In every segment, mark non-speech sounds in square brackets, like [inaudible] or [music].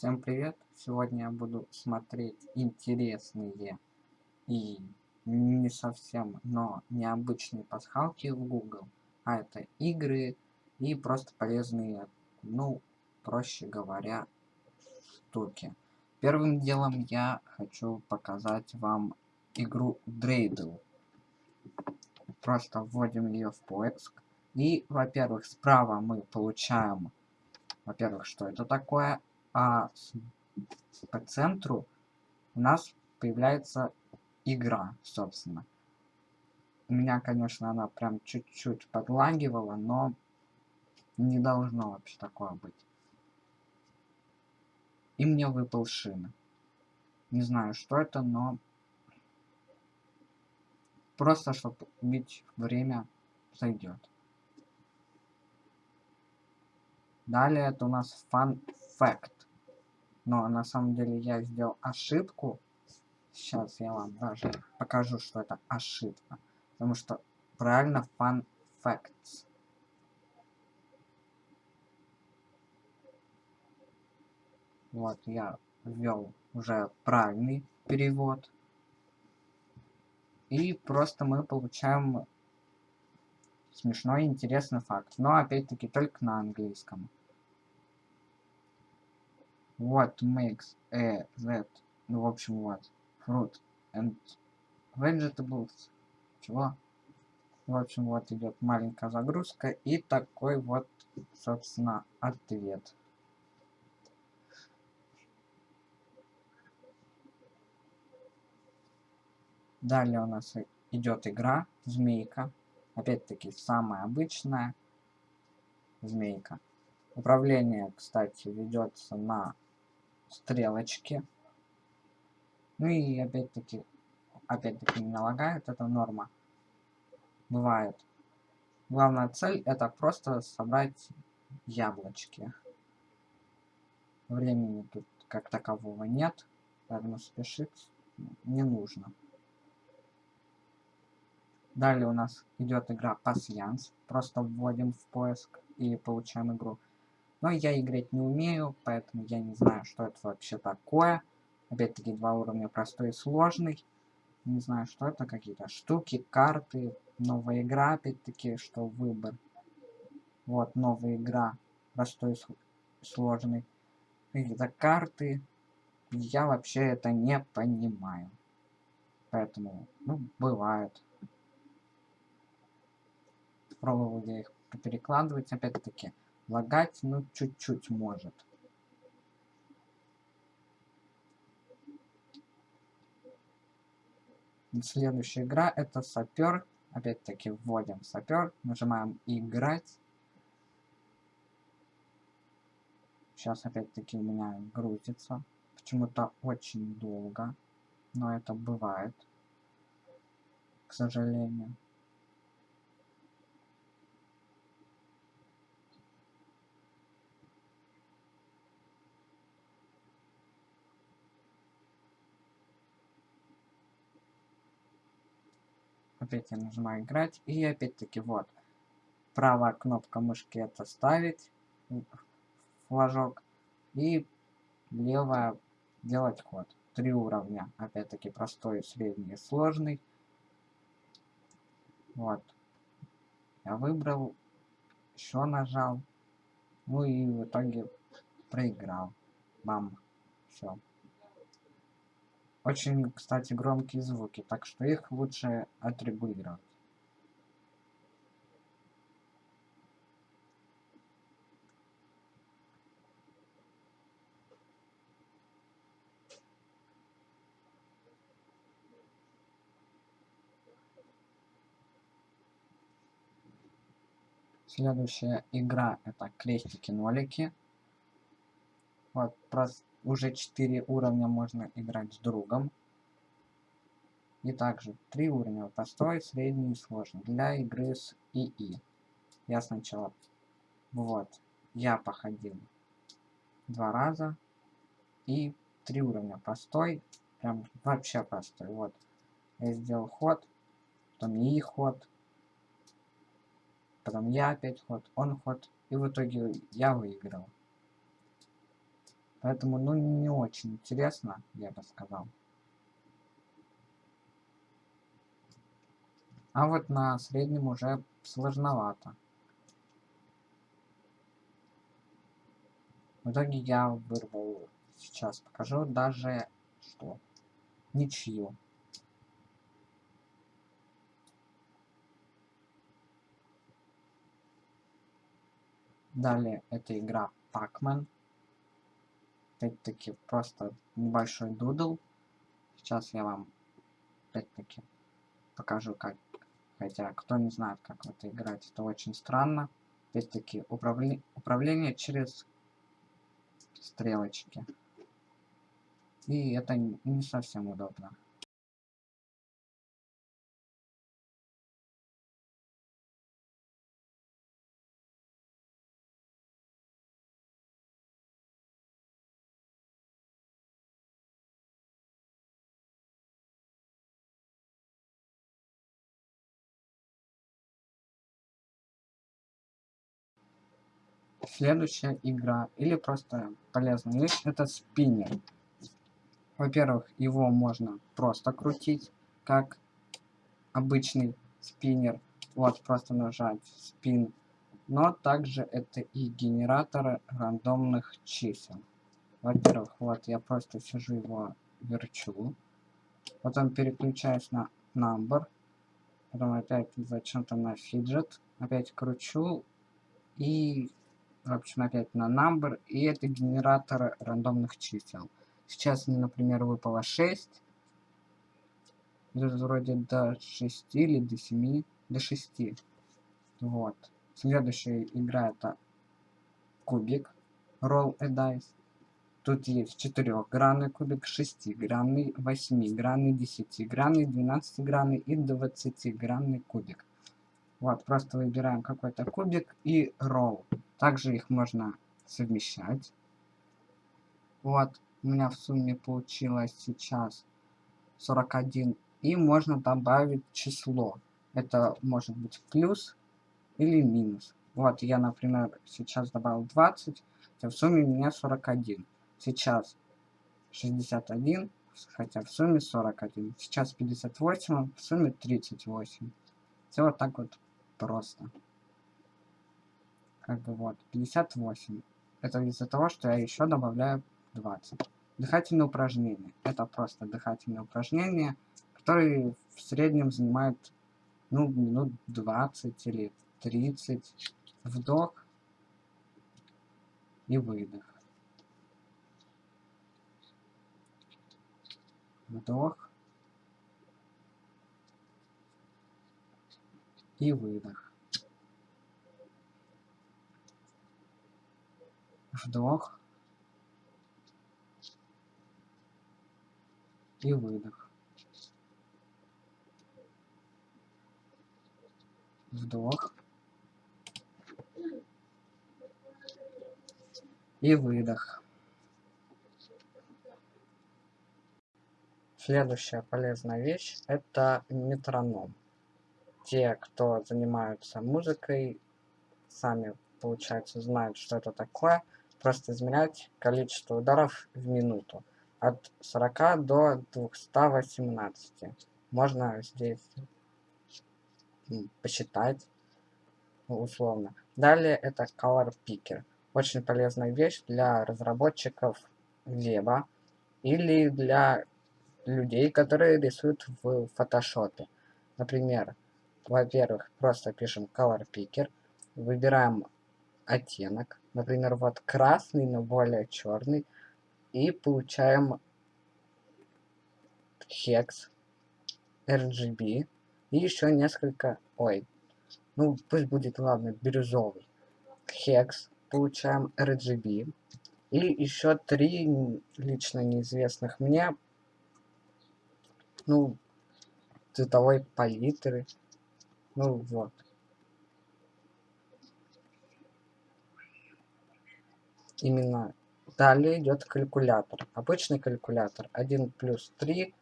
Всем привет! Сегодня я буду смотреть интересные и не совсем, но необычные пасхалки в Google. А это игры и просто полезные, ну, проще говоря, штуки. Первым делом я хочу показать вам игру Dreidel. Просто вводим ее в поиск. И, во-первых, справа мы получаем, во-первых, что это такое, а по центру у нас появляется игра, собственно. У меня, конечно, она прям чуть-чуть подлагивала, но не должно вообще такое быть. И мне выпал шина. Не знаю, что это, но... Просто, чтобы убить время, сойдет. Далее это у нас Fact. Но на самом деле я сделал ошибку. Сейчас я вам даже покажу, что это ошибка. Потому что правильно Fun Facts. Вот, я ввел уже правильный перевод. И просто мы получаем смешной интересный факт. Но опять-таки только на английском. What makes a that? Ну, в общем, вот. Fruit and vegetables. Чего? В общем, вот идет маленькая загрузка и такой вот, собственно, ответ. Далее у нас идет игра Змейка. Опять-таки, самая обычная Змейка. Управление, кстати, ведется на стрелочки. Ну и опять-таки, опять-таки не лагает, это норма. Бывает. Главная цель это просто собрать яблочки. Времени тут как такового нет, поэтому спешить не нужно. Далее у нас идет игра Пассианс. Просто вводим в поиск и получаем игру. Но я играть не умею, поэтому я не знаю, что это вообще такое. Опять-таки два уровня простой и сложный. Не знаю, что это, какие-то штуки, карты, новая игра, опять-таки, что выбор. Вот, новая игра, простой и сложный. Какие-то карты. Я вообще это не понимаю. Поэтому, ну, бывает. Пробовал я их перекладывать, опять-таки лагать, ну, чуть-чуть может. Следующая игра это сапер. Опять-таки вводим сапер, нажимаем играть. Сейчас опять-таки у меня грузится. Почему-то очень долго. Но это бывает. К сожалению. Опять я нажимаю играть и опять-таки вот. Правая кнопка мышки это ставить флажок и левая делать ход три уровня опять-таки простой средний сложный. Вот. Я выбрал еще нажал ну и в итоге проиграл. Бам. Все очень, кстати, громкие звуки, так что их лучше отрегулировать. Следующая игра это крестики-нолики. Вот, просто уже 4 уровня можно играть с другом. И также 3 уровня простой, средний и сложный для игры с ИИ. Я сначала, вот, я походил два раза и 3 уровня простой, прям вообще простой. Вот, я сделал ход, потом ИИ ход, потом я опять ход, он ход, и в итоге я выиграл. Поэтому, ну, не очень интересно, я бы сказал. А вот на среднем уже сложновато. В итоге я вырвал, сейчас покажу даже, что, ничью. Далее это игра Pac-Man. Опять-таки просто небольшой дудл. Сейчас я вам опять-таки покажу, как... Хотя, кто не знает, как в это играть, это очень странно. Опять-таки, управле... управление через стрелочки. И это не совсем удобно. Следующая игра, или просто полезная вещь, это спиннер. Во-первых, его можно просто крутить, как обычный спиннер. Вот, просто нажать спин. Но также это и генераторы рандомных чисел. Во-первых, вот я просто сижу его верчу. Потом переключаюсь на number. Потом опять зачем-то на фиджет. Опять кручу. И общем, опять на number, и это генератор рандомных чисел. Сейчас мне, например, выпало 6. Тут вроде до 6 или до 7, до 6. Вот. Следующая игра это кубик. Roll a dice. Тут есть четырехгранный кубик, шестигранный, восьмигранный, десятигранный, двенадцатигранный и двадцатигранный кубик. Вот, просто выбираем какой-то кубик и roll. Также их можно совмещать. Вот, у меня в сумме получилось сейчас 41. И можно добавить число. Это может быть плюс или минус. Вот, я, например, сейчас добавил 20, хотя в сумме у меня 41. Сейчас 61, хотя в сумме 41. Сейчас 58, в сумме 38. Все вот так вот просто как бы вот, 58. Это из-за того, что я еще добавляю 20. Дыхательные упражнения. Это просто дыхательные упражнения, которые в среднем занимают, ну, минут 20 или 30. Вдох и выдох. Вдох и выдох. вдох и выдох. Вдох и выдох. Следующая полезная вещь – это метроном. Те, кто занимаются музыкой, сами, получается, знают, что это такое – просто измерять количество ударов в минуту от 40 до 218. Можно здесь посчитать условно. Далее это Color Picker. Очень полезная вещь для разработчиков веба или для людей, которые рисуют в фотошопе. Например, во-первых, просто пишем Color Picker, выбираем оттенок, Например, вот красный, но более черный. И получаем хекс, RGB и еще несколько, ой, ну пусть будет, ладно, бирюзовый. Хекс, получаем RGB. И еще три лично неизвестных мне, ну, цветовой палитры. Ну вот. именно далее идет калькулятор. Обычный калькулятор. 1 плюс 3.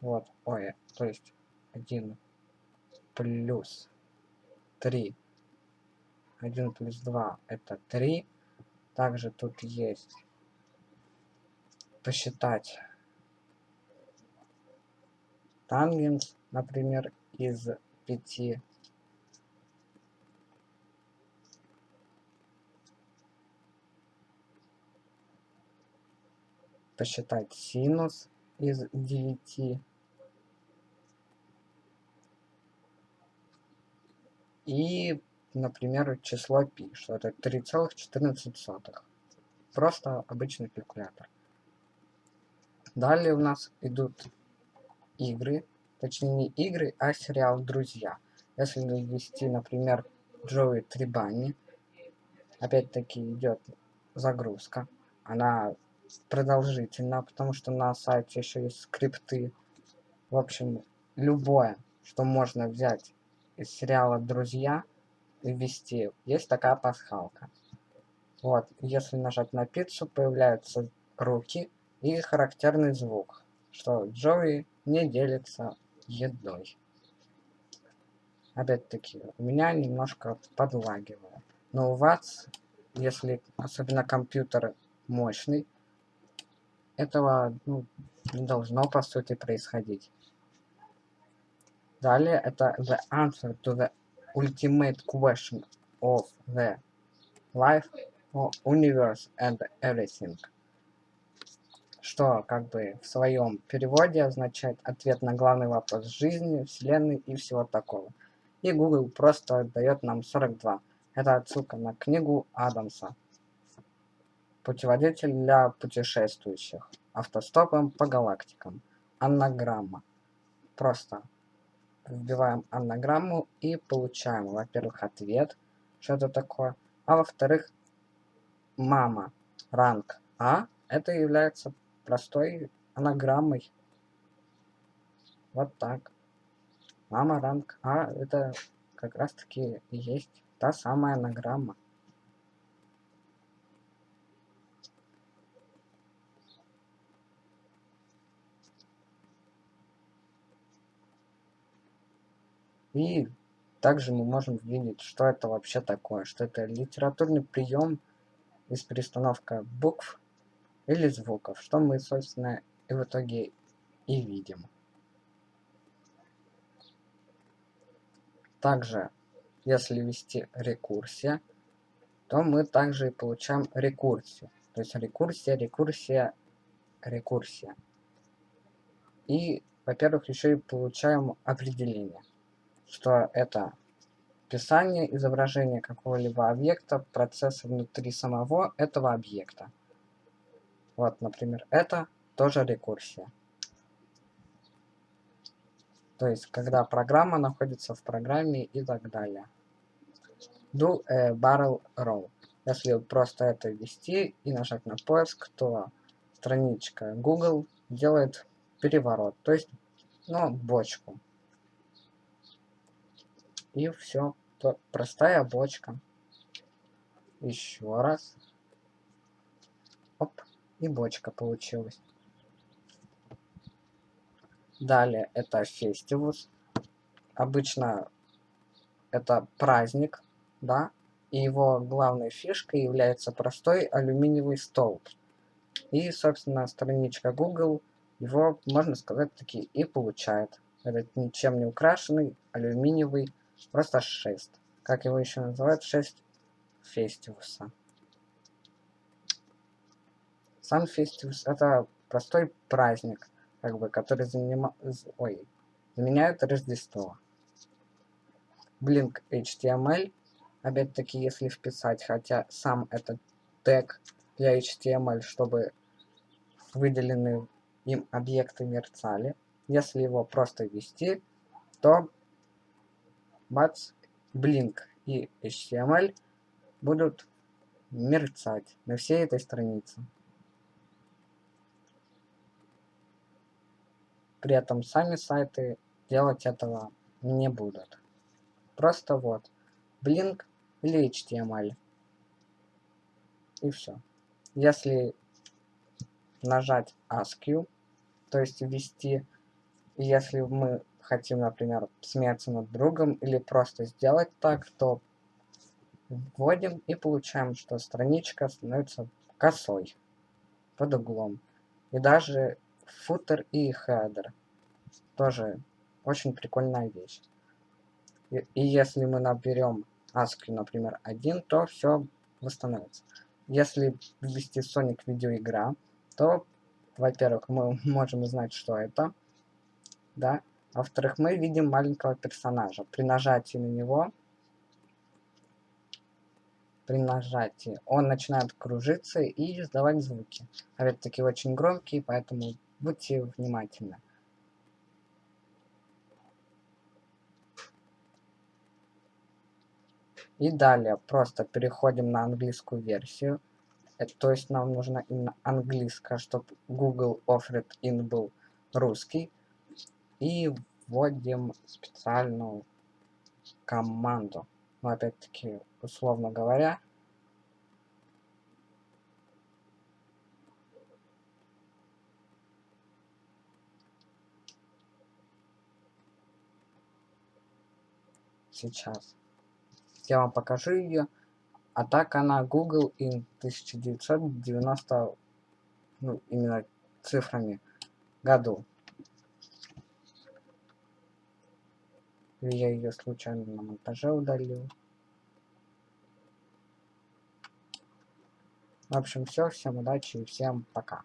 Вот, ой, то есть 1 плюс 3. 1 плюс 2 это 3. Также тут есть посчитать тангенс, например, из пяти. Посчитать синус из девяти. И, например, число π, что это 3,14. Просто обычный калькулятор. Далее у нас идут игры, точнее не игры, а сериал «Друзья». Если ввести, например, Джоуи Трибани, опять-таки идет загрузка. Она продолжительна, потому что на сайте еще есть скрипты. В общем, любое, что можно взять из сериала «Друзья» и ввести, есть такая пасхалка. Вот, если нажать на пиццу, появляются руки и характерный звук, что Джоуи не делится едой. Опять-таки, у меня немножко подлагивает. Но у вас, если особенно компьютер мощный, этого ну, не должно по сути происходить. Далее это the answer to the ultimate question of the life, universe and everything что как бы в своем переводе означает ответ на главный вопрос жизни, вселенной и всего такого. И Google просто дает нам 42. Это отсылка на книгу Адамса. Путеводитель для путешествующих. Автостопом по галактикам. Аннаграмма. Просто вбиваем аннаграмму и получаем, во-первых, ответ, что это такое, а во-вторых, мама, ранг А, это является простой анаграммой. Вот так. Мама ранг А это как раз таки и есть та самая анаграмма. И также мы можем видеть, что это вообще такое, что это литературный прием из перестановка букв или звуков, что мы, собственно, и в итоге и видим. Также, если ввести рекурсия, то мы также и получаем рекурсию. То есть рекурсия, рекурсия, рекурсия. И, во-первых, еще и получаем определение, что это описание изображения какого-либо объекта, процесса внутри самого этого объекта. Вот, например, это тоже рекурсия. То есть, когда программа находится в программе и так далее. Do a barrel roll. Если просто это ввести и нажать на поиск, то страничка Google делает переворот, то есть, ну, бочку. И все, простая бочка. Еще раз. Оп и бочка получилась. Далее это фестивус. Обычно это праздник, да, и его главной фишкой является простой алюминиевый столб. И, собственно, страничка Google его, можно сказать, таки и получает. Этот ничем не украшенный алюминиевый просто шест. Как его еще называют? Шесть фестивуса. Сам фестивус это простой праздник, как бы, который занима... Ой, заменяет Рождество. Blink HTML, опять-таки, если вписать, хотя сам этот тег для HTML, чтобы выделенные им объекты мерцали. Если его просто ввести, то бац, Blink и HTML будут мерцать на всей этой странице. При этом сами сайты делать этого не будут. Просто вот Blink или HTML. И все. Если нажать ASCII, то есть ввести, если мы хотим, например, смеяться над другом или просто сделать так, то вводим и получаем, что страничка становится косой под углом. И даже футер и хедер. Тоже очень прикольная вещь. И, и если мы наберем ASCII, например, 1, то все восстановится. Если ввести Sonic видеоигра, то, во-первых, мы [laughs] можем узнать, что это, да, во-вторых, мы видим маленького персонажа. При нажатии на него, при нажатии, он начинает кружиться и издавать звуки. Опять-таки очень громкие, поэтому будьте внимательны. И далее просто переходим на английскую версию. Это, то есть нам нужно именно английская, чтобы Google Offred In был русский. И вводим специальную команду. Но опять-таки, условно говоря, сейчас я вам покажу ее. А так она Google in 1990, ну, именно цифрами году. Я ее случайно на монтаже удалил. В общем, все. Всем удачи и всем пока.